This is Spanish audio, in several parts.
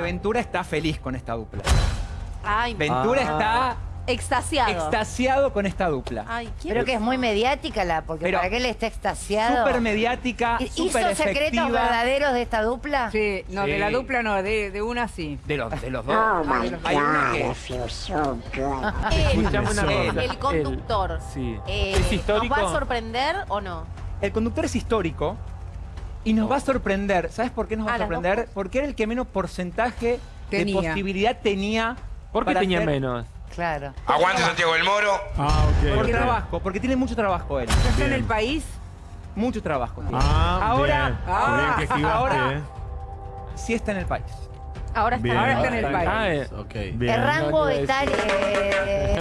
Ventura está feliz con esta dupla. Ay, Ventura Ah. está extasiado. extasiado con esta dupla. Ay, ¿quién? Pero que es muy mediática la, porque Pero- para qué él está extasiado. Súper mediática, ¿Hizo súper secretos efectiva. verdaderos de esta dupla? Sí, no, Sí. de la dupla no, de, de una sí. De los, de los dos. Oh my Hay una god, que- I feel so una Él, cosa. El conductor. Sí. eh, ¿Es histórico? ¿Nos va a sorprender o no? El conductor es histórico y nos va a sorprender. ¿Sabes por qué nos va a sorprender? Porque era el que menos porcentaje Tenía. de posibilidad tenía. ¿Por qué para tenía menos? Claro. Aguante Santiago del Moro. Ah, ok. Por ok. trabajo, porque tiene mucho trabajo él. ¿Ya está en Bien. el país? Mucho trabajo. tiene. Ah, Ahora- bien. Ah, Qué bien que esquivaste, ahora- eh. Sí está en el país. Ahora está. Bien. Ahora está en el Ah, país. eh, Ok. Bien. El rango no a etario... eh,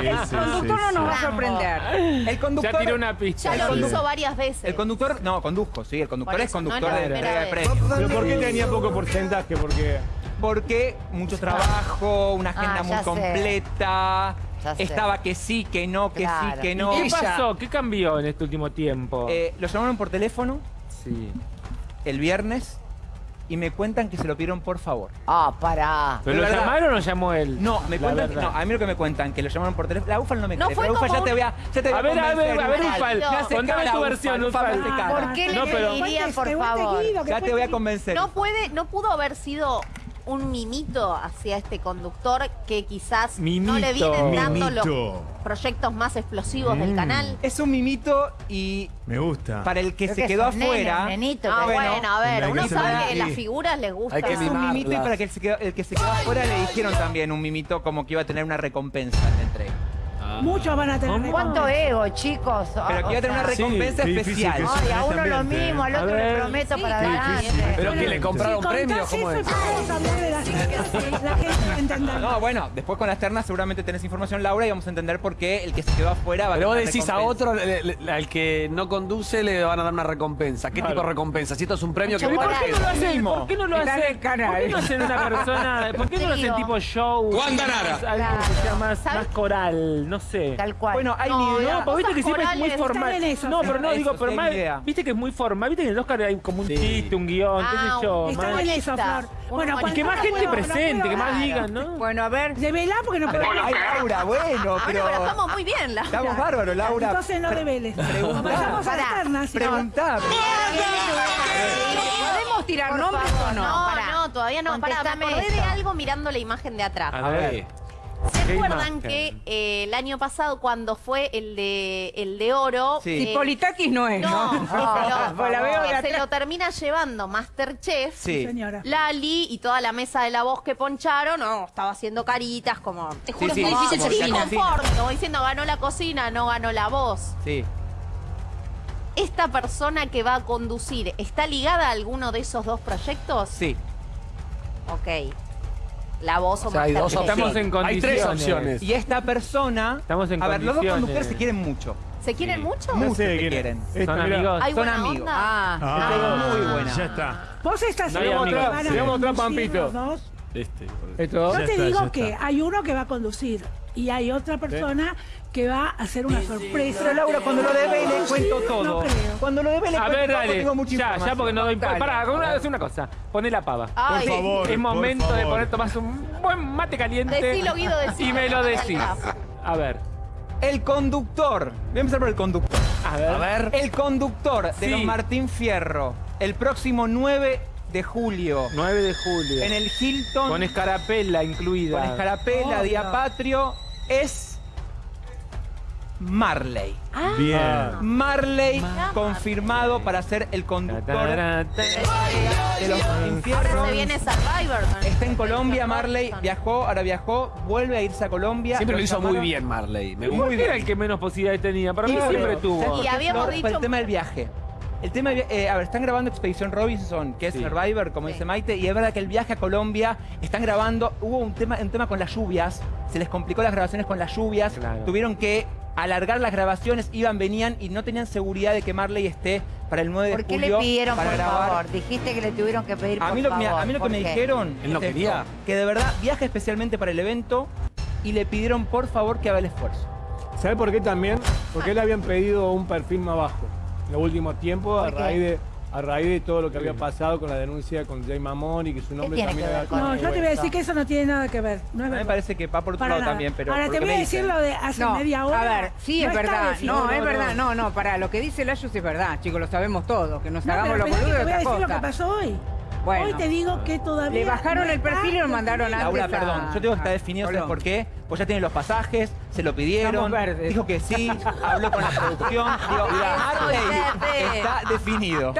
Sí, El conductor sí, no nos va a sorprender. El conductor. Ya tiró una pista. Ya lo hizo varias veces. El conductor, no, conduzco, sí, el conductor es eso, no es conductor la de entrega de premios. ¿Pero por qué tenía poco porcentaje? Porque Porque mucho trabajo, una agenda Ah, muy sé. completa. Estaba que sí, que no, que Claro. sí, que ¿Y no. ¿Qué pasó? ¿Qué cambió en este último tiempo? Eh, lo llamaron por teléfono sí. el viernes y me cuentan que se lo pidieron por favor. Ah, pará. ¿Pero lo verdad. llamaron o llamó él? No, me La cuentan que, no, a mí lo que me cuentan que lo llamaron por teléfono. La UFA no me No cree. fue la UFA ya como te un- voy a, ya te voy A ver, a ver, a ver, Ufal. Ufal, contame tu Ufal, versión, Ufal, Ufal. ¿Por qué No, le dirían, por favor? Ya te voy a convencer. No puede, no pudo haber sido un mimito hacia este conductor que quizás no le vienen dando los proyectos más explosivos del Mm. canal. Es un mimito y me gusta. para el que Creo se que quedó afuera. Ah, bueno, a ver, uno sabe que las figuras les gusta. Hay que Es un mimito y para que el, se quedó- el que se quedó afuera le dijeron también un mimito como que iba a tener una recompensa en la entrega. Muchos van a tener. ¿Cuánto ego, chicos? Pero que iba a tener una Sí, recompensa difícil especial. que Ay, a uno lo mismo, al A otro le prometo Sí, para adelante. ¿Pero que le compraron premios? ¿Cómo es? No, bueno, después con las ternas seguramente tenés información, Laura, y vamos a entender por qué el que se quedó afuera va a Pero vos decís a otro, le- le- al que no conduce, le van a dar una recompensa. ¿Qué Claro. tipo de recompensa? Si esto es un premio que Mucho ¿Pero ¿Por qué no lo hacen? ¿Por qué no lo hacen? el canal. ¿Por qué no hacen una persona? ¿Por qué no lo hacen tipo show? Wanda Nara. Algo que sea más coral, no sé. Tal cual. Bueno, hay No, nivel. las No, viste que siempre es muy formal. están en eso, No, pero no Eso, digo, pero más, idea. viste que es muy formal. Viste que en el Oscar hay como un Sí. chiste, un guion, qué Ah, sé yo. En eso, Flor. Bueno. Y que más no gente presente, que más digan, ¿no? Bueno, a ver. Develá porque no puedo. Ay, Laura, bueno, Ah, pero. no, pero estamos muy bien, Laura. Estamos bárbaros, Laura. Entonces no develes. Vayamos a las. Preguntá. ¿Podemos tirar nombres o no? No, no, todavía no. Pará, me acordé de algo mirando la imagen de atrás. A ver. ¿Se ¿Qué acuerdan que eh, el año pasado cuando fue el de el de oro? Sí. eh, no es, no, ¿no? que se lo- la veo de que se atrás. lo termina llevando Masterchef. Sí. Señora. Lali y toda la mesa de la voz que poncharon, no, estaba haciendo caritas como. Te juro sí, que como difícil cocina. inconforme, como diciendo ganó la cocina, no ganó la voz. Sí. ¿Esta persona que va a conducir está ligada a alguno de esos dos proyectos? Sí. Ok. La voz o, O sea, hay dos. Estamos en Hay tres condiciones. opciones. Y esta persona. Estamos en A ver, los dos condiciones. conductores se quieren mucho. ¿Se quieren mucho? Mucho sé se quieren. Son amigos. ¿Hay Son amigos. onda? Ah, Ah, muy buena. Ya está. Vos estás No otra conducir Pampito. Este. Esto. Yo Ya te está, digo ya que está. hay uno que va a conducir y hay otra persona que va a hacer una sorpresa. Pero Laura, cuando lo debe le cuento No todo. creo. Cuando lo debe le A cuento ver, todo, dale. tengo mucha Ya, ya, información. porque no doy. Dale. Pará, una, hacer una cosa. Poné la pava. Ay, Por favor. es por momento de favor. poner, tomás un buen mate caliente. Decilo, Guido, decilo. Y me lo decís. A ver. El conductor. Voy a empezar por el conductor. A ver. A ver. El conductor de Sí. los Martín Fierro. El próximo 9 de julio. 9 de julio. En el Hilton. Con escarapela incluida. con escarapela, Oh, día no. patrio. Es. Marley. Bien. Marley confirmado para ser el conductor de los Martín Fierro. Se viene Survivor. Está en Colombia, Marley. Viajó, ahora viajó, vuelve a irse a Colombia. Siempre lo hizo muy bien, Marley. Me ¿Por gusta. qué era el que menos posibilidades tenía? Para mí siempre ¿Sabes tuvo. Y habíamos Flor? El tema del viaje. El tema eh, a ver, están grabando Expedición Robinson, que es Sí. Survivor, como Sí. dice Maite, y es verdad que el viaje a Colombia, están grabando, hubo un tema, un tema con las lluvias, se les complicó las grabaciones con las lluvias, Claro. tuvieron que alargar las grabaciones, iban, venían y no tenían seguridad de que Marley esté para el 9 de ¿Por qué julio le pidieron, para por grabar. favor? Dijiste que le tuvieron que pedir, A por mí, lo, mira, favor. a mí lo que ¿Por me dijeron Él no es esto, quería. que de verdad viaja especialmente para el evento y le pidieron por favor que haga el esfuerzo. ¿Sabe por qué también? Porque le habían pedido un perfil más bajo. En los últimos tiempos, a raíz de. a raíz de todo lo que había pasado con la denuncia con Jay Mamón y que su nombre tiene también que ver había No, yo te voy a decir que eso no tiene nada que ver. No A mí me parece que va por otro Para lado nada. también, pero. Ahora te voy a decir lo de hace No, media hora. a ver, sí No es verdad. No, es verdad. no. No, para lo que dice Layus es verdad, chicos, lo sabemos todos. Que nos No, hagamos pero los pensá que boludos te voy a de decir otra lo que cosa. pasó hoy. Bueno. Hoy te digo que todavía. Le bajaron no el perfil y está lo mandaron antes Laura, a- perdón, yo tengo que estar definido, ¿sabes por qué? Pues ya tiene los pasajes, se lo pidieron, dijo que sí, habló con la producción, digo, jefe. está definido.